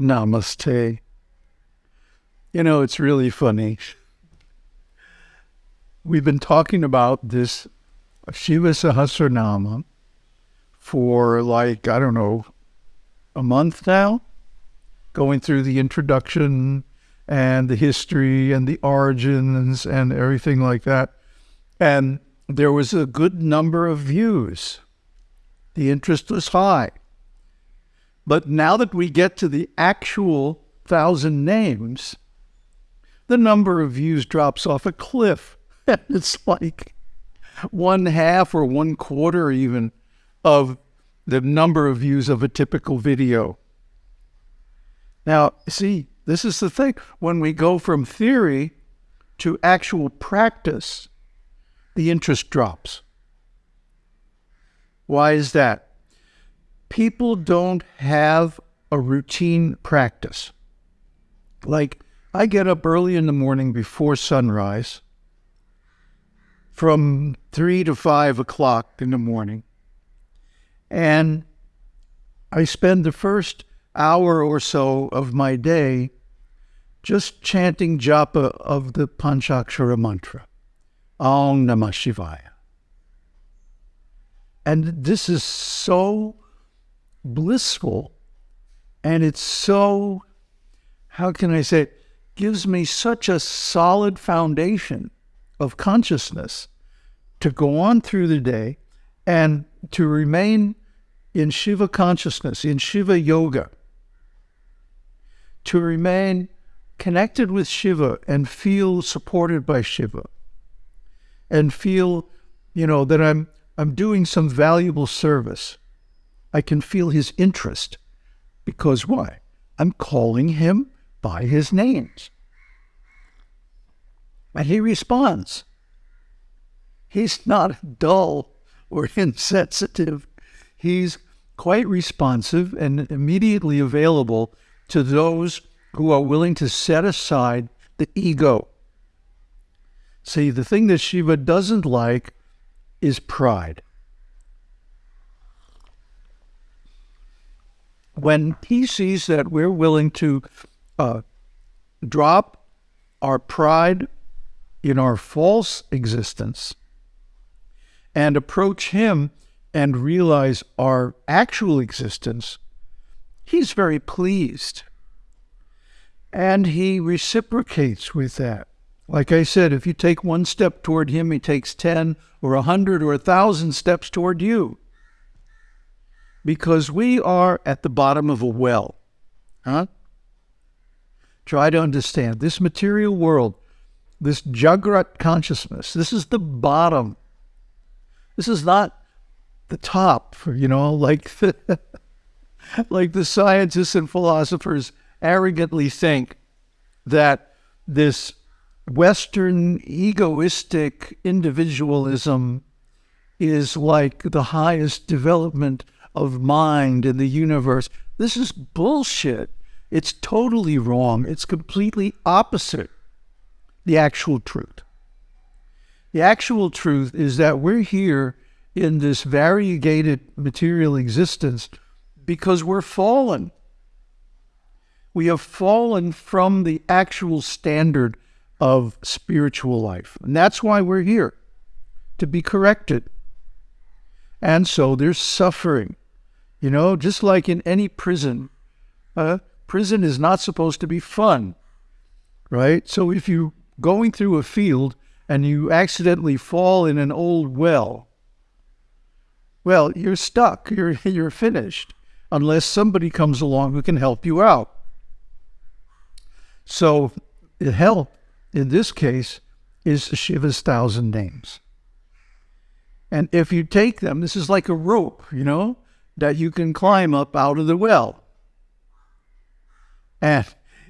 Namaste. You know, it's really funny. We've been talking about this Shiva Sahasranama for like, I don't know, a month now, going through the introduction and the history and the origins and everything like that. And there was a good number of views. The interest was high. But now that we get to the actual thousand names, the number of views drops off a cliff. It's like one half or one quarter even of the number of views of a typical video. Now, see, this is the thing. When we go from theory to actual practice, the interest drops. Why is that? People don't have a routine practice. Like, I get up early in the morning before sunrise from three to five o'clock in the morning. And I spend the first hour or so of my day just chanting japa of the Panchakshara mantra. Om Namah Shivaya. And this is so blissful. And it's so, how can I say, it? Gives me such a solid foundation of consciousness to go on through the day and to remain in Shiva consciousness, in Shiva yoga, to remain connected with Shiva and feel supported by Shiva. And feel, you know, that I'm I'm doing some valuable service. I can feel his interest because why? I'm calling him by his names. And he responds. He's not dull or insensitive. He's quite responsive and immediately available to those who are willing to set aside the ego See, the thing that Shiva doesn't like is pride. When he sees that we're willing to uh, drop our pride in our false existence and approach him and realize our actual existence, he's very pleased. And he reciprocates with that. Like I said, if you take one step toward him, he takes 10 or a 100 or a 1,000 steps toward you. Because we are at the bottom of a well. Huh? Try to understand this material world, this Jagrat consciousness, this is the bottom. This is not the top, you know, like the, like the scientists and philosophers arrogantly think that this Western egoistic individualism is like the highest development of mind in the universe. This is bullshit. It's totally wrong. It's completely opposite the actual truth. The actual truth is that we're here in this variegated material existence because we're fallen. We have fallen from the actual standard of spiritual life. And that's why we're here, to be corrected. And so there's suffering. You know, just like in any prison, uh, prison is not supposed to be fun, right? So if you're going through a field and you accidentally fall in an old well, well, you're stuck. You're, you're finished unless somebody comes along who can help you out. So the help in this case, is Shiva's thousand names. And if you take them, this is like a rope, you know, that you can climb up out of the well. And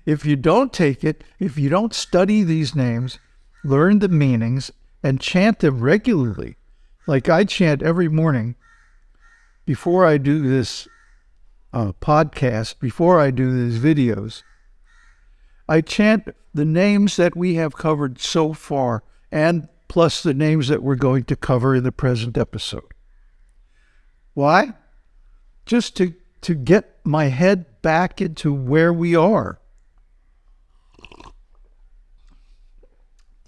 if you don't take it, if you don't study these names, learn the meanings, and chant them regularly, like I chant every morning before I do this uh, podcast, before I do these videos, I chant the names that we have covered so far, and plus the names that we're going to cover in the present episode. Why? Just to to get my head back into where we are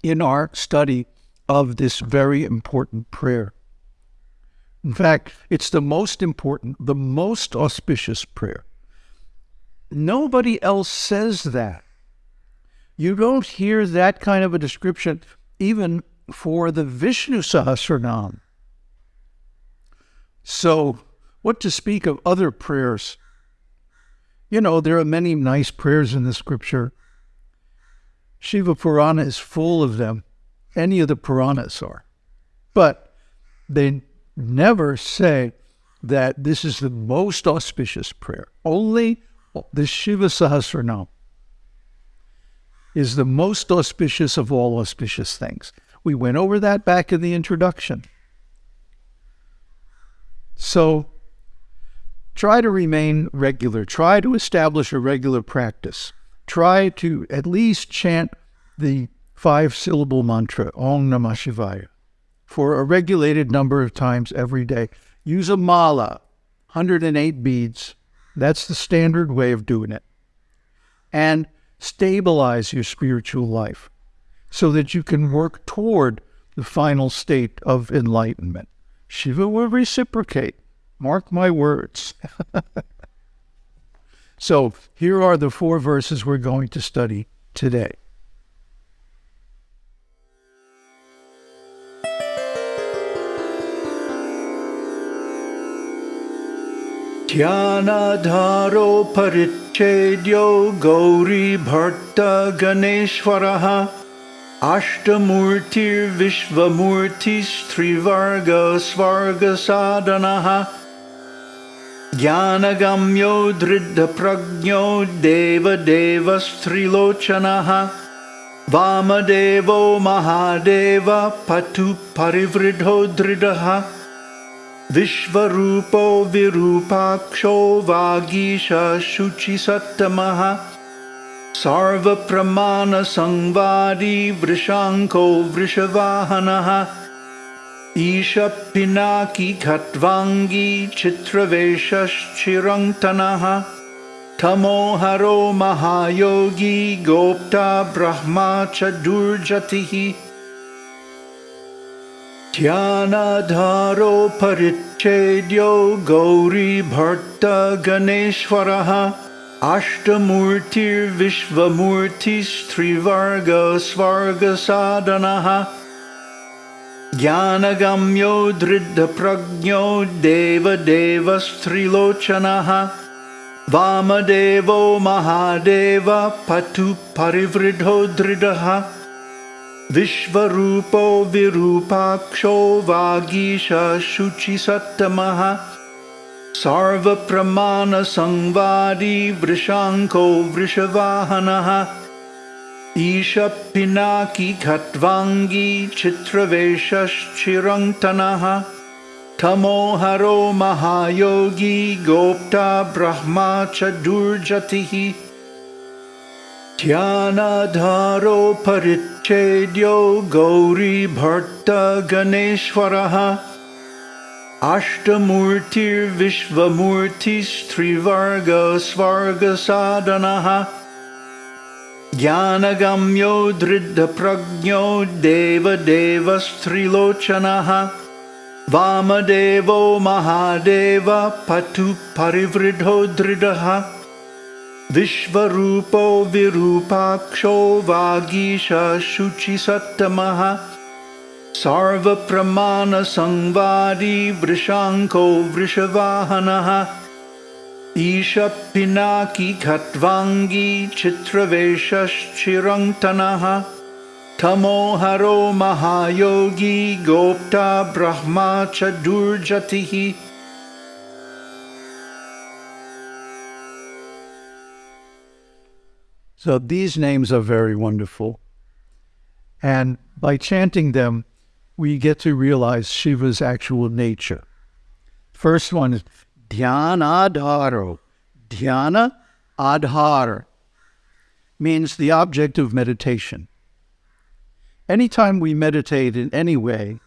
in our study of this very important prayer. In fact, it's the most important, the most auspicious prayer. Nobody else says that. You don't hear that kind of a description even for the Vishnu Sahasranam. So, what to speak of other prayers? You know, there are many nice prayers in the scripture. Shiva Purana is full of them. Any of the Puranas are. But they never say that this is the most auspicious prayer. Only the Shiva Sahasranam is the most auspicious of all auspicious things. We went over that back in the introduction. So try to remain regular. Try to establish a regular practice. Try to at least chant the five syllable mantra, Om Namah Shivaya, for a regulated number of times every day. Use a mala, 108 beads. That's the standard way of doing it. And stabilize your spiritual life so that you can work toward the final state of enlightenment. Shiva will reciprocate. Mark my words. so here are the four verses we're going to study today. ध्यानाधारो परिच्छेद्यो गौरीभट्टगणेश्वरः अष्टमूर्तिर्विश्वमूर्तिस्त्रिवर्गस्वर्गसाधनः ज्ञानगम्यो दृढप्रज्ञो देवदेवस्त्रिलोचनः वामदेवो Mahadev पटु परिवृढो दृढः विश्वरूपो विरूपाक्षो वागीश शुचिसत्तमः सर्वप्रमाणसंवादी वृषाङ्को वृषवाहनः ईशपिनाकी खट्वाङ्गी चित्रवेशश्चिरङ्तनः तमोहरो महायोगी गोप्ता ब्रह्मा च दुर्जतिः। ध्यानाधारो परिच्छेद्यो गौरीभट्टगणेश्वरः अष्टमूर्तिर्विश्वमूर्तिस्त्रिवर्गस्वर्गसाधनः ज्ञानगम्यो दृढप्रज्ञो देवदेवस्त्रिलोचनः वामदेवो महादेव पटु परिवृढो दृढः विश्वरूपो विरूपाक्षो वागीश शुचिसत्तमः सर्वप्रमाणसंवादी वृषाङ्को वृषवाहनः ईशपिनाकी खट्वाङ्गी चित्रवेशश्चिरङ्तनः तमोहरो महायोगी गोप्ता ब्रह्मा च दुर्जतिः। ध्यानाधारो परिच्छेद्यो गौरीभट्टगणेश्वरः अष्टमूर्तिर्विश्वमूर्तिस्त्रिवर्गस्वर्गसाधनः ज्ञानगम्यो दृढप्रज्ञो देवदेवस्त्रिलोचनः। वामदेवो महादेव पटु परिवृढो दृढः। विश्वरूपो विरूपाक्षो Vagish शुचिसत्तमः। सर्वप्रमाणसंवादी वृषाङ्को वृषवाहनः Ishapinaki Khatvangi Chitraveshashchirantanaha Tamoharo Mahayogi Gopta Brahma Chadurjatihi So these names are very wonderful. And by chanting them, we get to realize Shiva's actual nature. First one is Dhyana Adharo. Dhyana Adhar means the object of meditation. Anytime we meditate in any way,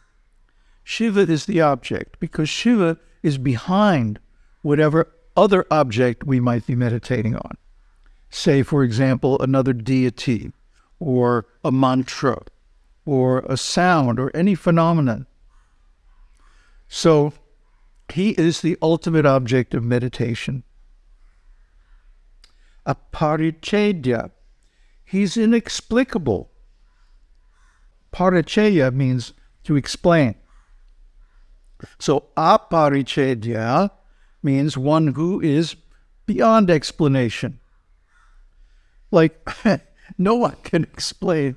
Shiva is the object because Shiva is behind whatever other object we might be meditating on. Say, for example, another deity, or a mantra, or a sound, or any phenomenon. So, he is the ultimate object of meditation. Aparichedya, he's inexplicable. Paricheya means to explain. So aparichedya means one who is beyond explanation. Like no one can explain,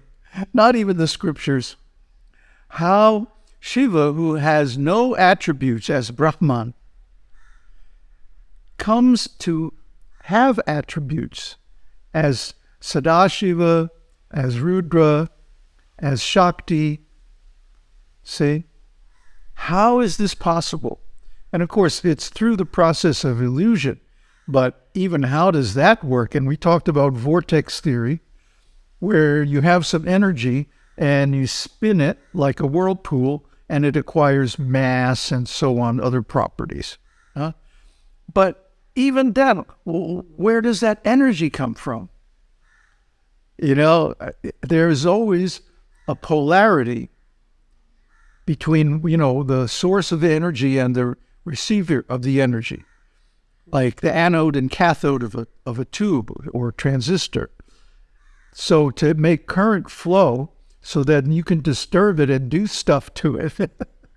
not even the scriptures, how Shiva, who has no attributes as Brahman, comes to have attributes as Sadashiva, as Rudra, as Shakti. See? How is this possible? And of course, it's through the process of illusion. But even how does that work? And we talked about vortex theory, where you have some energy and you spin it like a whirlpool and it acquires mass and so on, other properties. Huh? But even then, where does that energy come from? You know, there's always a polarity between, you know, the source of the energy and the receiver of the energy, like the anode and cathode of a, of a tube or transistor. So to make current flow so that you can disturb it and do stuff to it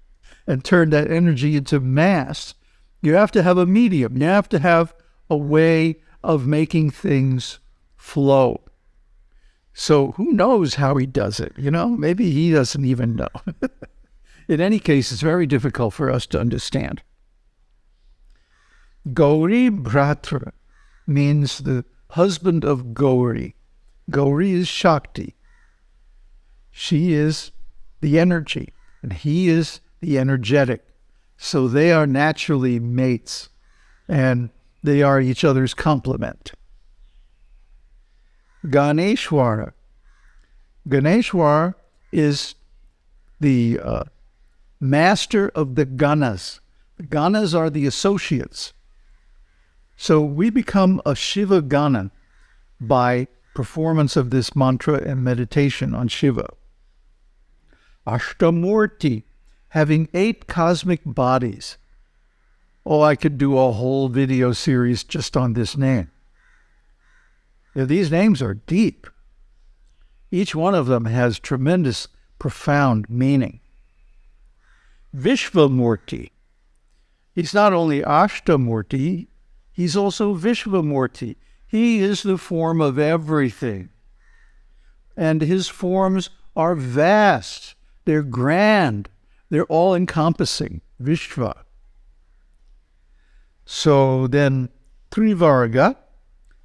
and turn that energy into mass, you have to have a medium. You have to have a way of making things flow. So who knows how he does it? You know, maybe he doesn't even know. In any case, it's very difficult for us to understand. Gauri Bhratra means the husband of Gauri. Gauri is Shakti. She is the energy, and he is the energetic. So they are naturally mates, and they are each other's complement. Ganeshwara. Ganeshwar is the uh, master of the ganas. The ganas are the associates. So we become a Shiva Gana by performance of this mantra and meditation on Shiva. Ashtamurti, having eight cosmic bodies. Oh, I could do a whole video series just on this name. Yeah, these names are deep. Each one of them has tremendous, profound meaning. Vishvamurti. He's not only Ashtamurti, he's also Vishvamurti. He is the form of everything. And his forms are vast, they're grand, they're all encompassing. Vishva. So then, Trivarga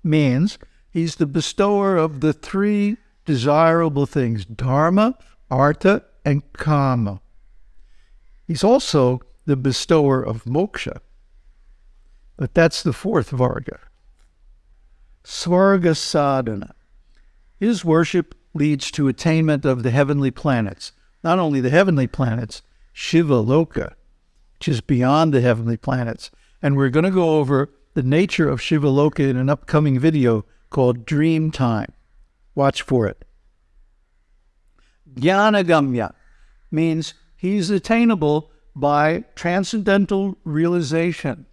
means He's the bestower of the three desirable things dharma, artha, and kama. He's also the bestower of moksha. But that's the fourth Varga. Svarga sadhana. His worship leads to attainment of the heavenly planets. Not only the heavenly planets, Shiva Loka, which is beyond the heavenly planets. And we're going to go over the nature of Shiva Loka in an upcoming video called Dream Time. Watch for it. Jnanagamya means he's attainable by transcendental realization,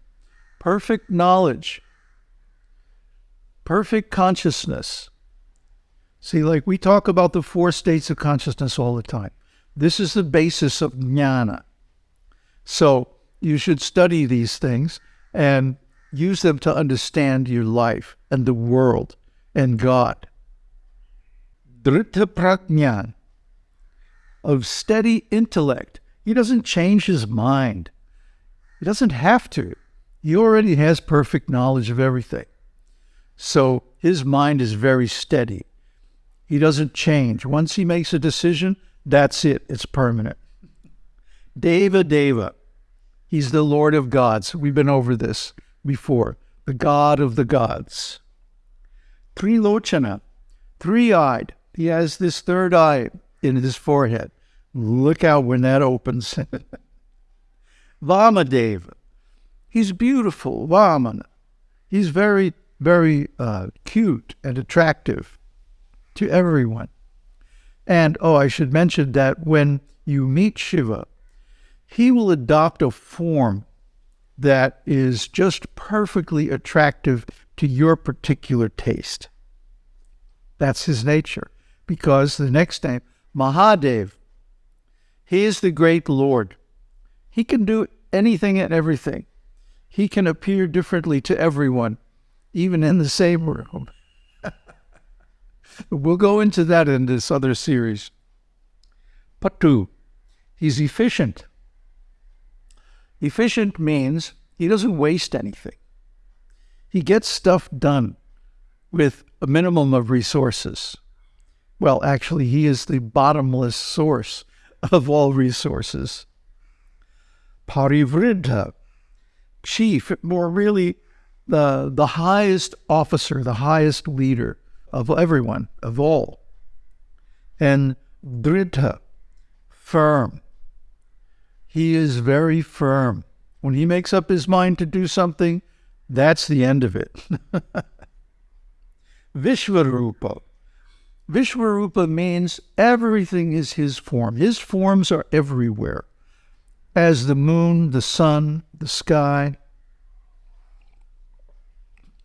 perfect knowledge, perfect consciousness. See, like we talk about the four states of consciousness all the time. This is the basis of jnana. So you should study these things and use them to understand your life and the world and God. Dhrita prajnan, of steady intellect. He doesn't change his mind. He doesn't have to. He already has perfect knowledge of everything. So his mind is very steady. He doesn't change. Once he makes a decision, that's it. It's permanent. Deva Deva. He's the Lord of gods. We've been over this before. The God of the gods. Trilochana, three eyed. He has this third eye in his forehead. Look out when that opens. Vamadeva, he's beautiful, Vamana. He's very, very uh, cute and attractive to everyone. And oh, I should mention that when you meet Shiva, he will adopt a form that is just perfectly attractive to your particular taste. That's his nature. Because the next name, Mahadev, he is the great Lord. He can do anything and everything. He can appear differently to everyone, even in the same room. We'll go into that in this other series. Patu, he's efficient. Efficient means he doesn't waste anything. He gets stuff done with a minimum of resources. Well, actually, he is the bottomless source of all resources. Parivriddha, chief, more really the, the highest officer, the highest leader of everyone, of all. And Dridha, firm. He is very firm. When he makes up his mind to do something, that's the end of it. Vishvarupa. Vishvarupa means everything is his form. His forms are everywhere, as the moon, the sun, the sky,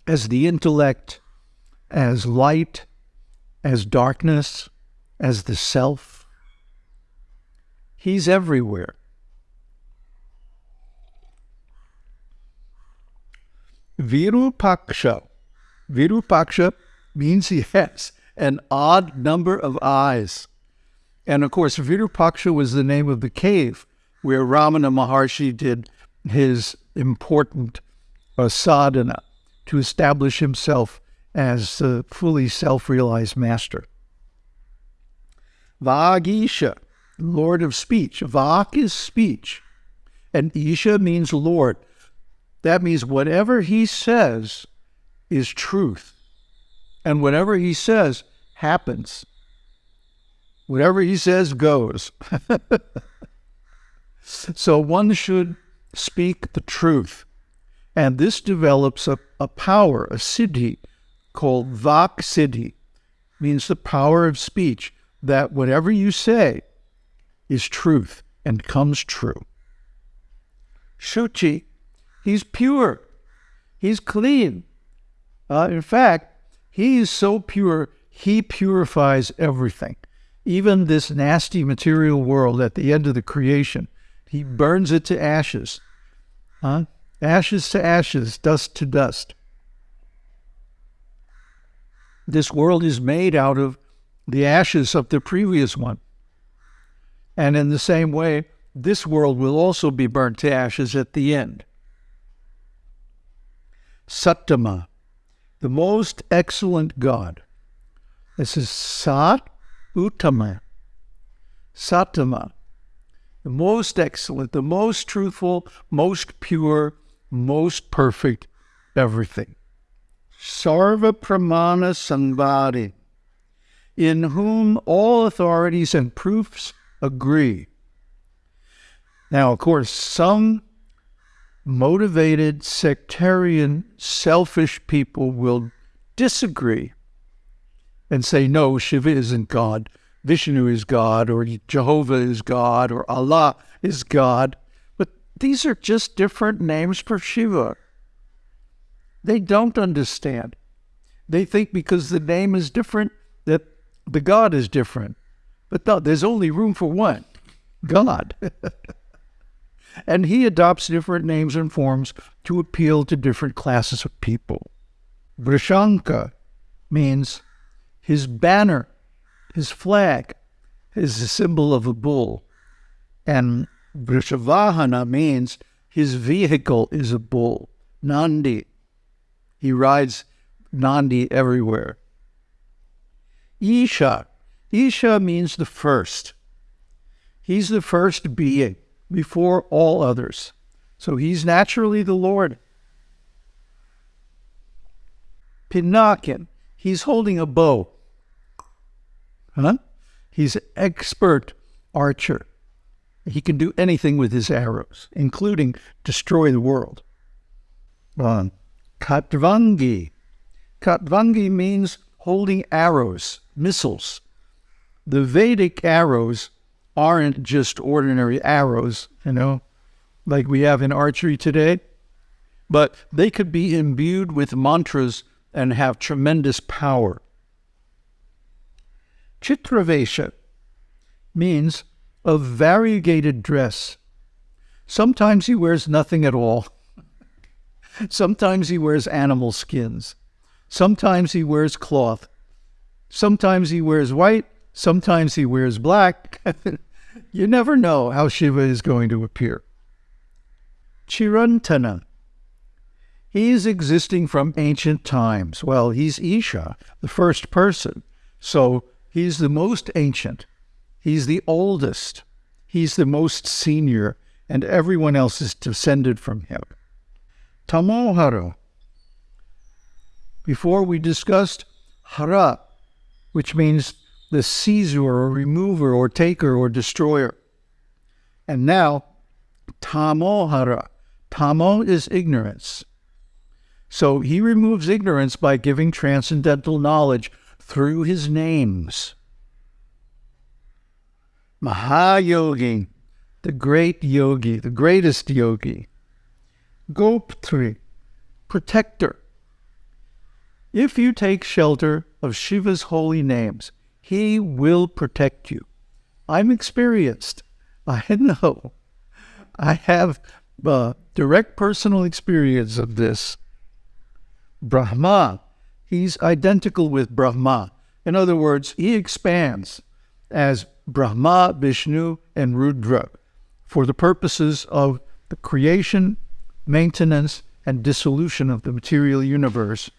as the intellect, as light, as darkness, as the self. He's everywhere. Virupaksha. Virupaksha means he has an odd number of eyes. And of course, Virupaksha was the name of the cave where Ramana Maharshi did his important uh, sadhana to establish himself as the fully self realized master. Vagisha, Lord of speech. Vak is speech, and Isha means Lord. That means whatever he says is truth. And whatever he says happens. Whatever he says goes. so one should speak the truth. And this develops a, a power, a siddhi, called Vak Siddhi, means the power of speech, that whatever you say is truth and comes true. Shuchi He's pure. He's clean. Uh, in fact, he is so pure, he purifies everything. Even this nasty material world at the end of the creation, he burns it to ashes. Huh? Ashes to ashes, dust to dust. This world is made out of the ashes of the previous one. And in the same way, this world will also be burnt to ashes at the end. Sattama, the most excellent God. This is Sat Uttama. Sattama, the most excellent, the most truthful, most pure, most perfect, everything. Sarva Pramana Sambhadi, in whom all authorities and proofs agree. Now, of course, some motivated, sectarian, selfish people will disagree and say, no, Shiva isn't God, Vishnu is God, or Jehovah is God, or Allah is God. But these are just different names for Shiva. They don't understand. They think because the name is different that the God is different. But no, there's only room for one God. and he adopts different names and forms to appeal to different classes of people. Vrishanka means his banner, his flag, is a symbol of a bull. And Vrishavahana means his vehicle is a bull, Nandi. He rides Nandi everywhere. Isha. Isha means the first. He's the first being before all others. So he's naturally the Lord. Pinakin, he's holding a bow. Huh? He's an expert archer. He can do anything with his arrows, including destroy the world. Uh, Khatvangi. Khatvangi means holding arrows, missiles. The Vedic arrows aren't just ordinary arrows, you know, like we have in archery today, but they could be imbued with mantras and have tremendous power. Chitravesha means a variegated dress. Sometimes he wears nothing at all. Sometimes he wears animal skins. Sometimes he wears cloth. Sometimes he wears white. Sometimes he wears black. you never know how Shiva is going to appear. Chirantana. He is existing from ancient times. Well, he's Isha, the first person. So he's the most ancient. He's the oldest. He's the most senior, and everyone else is descended from him. Tamohara. Before we discussed hara, which means the seizer or remover or taker or destroyer. And now, tamohara. Tamo is ignorance. So he removes ignorance by giving transcendental knowledge through his names. Mahayogi, the great yogi, the greatest yogi. Goptri, protector. If you take shelter of Shiva's holy names, he will protect you. I'm experienced. I know. I have uh, direct personal experience of this. Brahma, he's identical with Brahma. In other words, he expands as Brahma, Vishnu, and Rudra for the purposes of the creation maintenance, and dissolution of the material universe,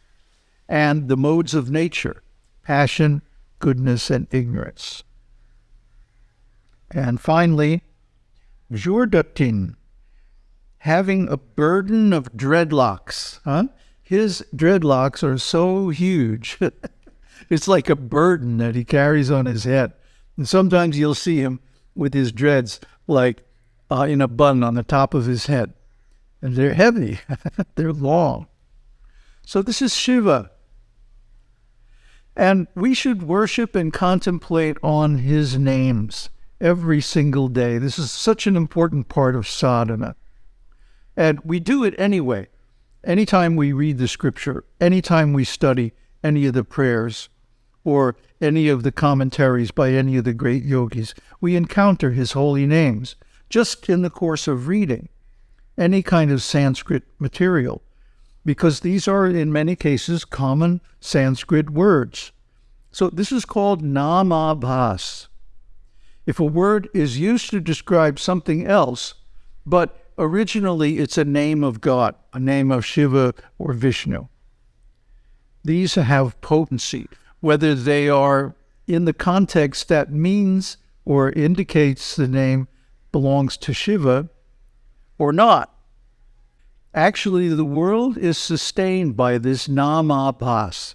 and the modes of nature passion, goodness, and ignorance. And finally, Dhurjatin, having a burden of dreadlocks. Huh? His dreadlocks are so huge. it's like a burden that he carries on his head. And sometimes you'll see him with his dreads like uh, in a bun on the top of his head and they're heavy, they're long. So this is Shiva. And we should worship and contemplate on his names every single day. This is such an important part of sadhana. And we do it anyway. Anytime we read the scripture, anytime we study any of the prayers or any of the commentaries by any of the great yogis, we encounter his holy names just in the course of reading any kind of Sanskrit material, because these are, in many cases, common Sanskrit words. So this is called namabhas. If a word is used to describe something else, but originally it's a name of God, a name of Shiva or Vishnu, these have potency, whether they are in the context that means or indicates the name belongs to Shiva or not. Actually, the world is sustained by this namabhas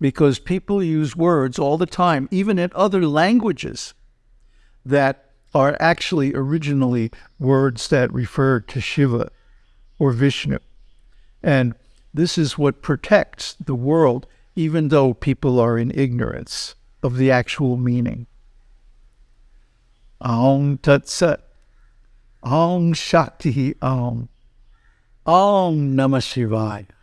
because people use words all the time, even in other languages, that are actually originally words that refer to Shiva or Vishnu. And this is what protects the world, even though people are in ignorance of the actual meaning. Aum Tat Sat. Om Shakti Om. Om Namah Shivaya.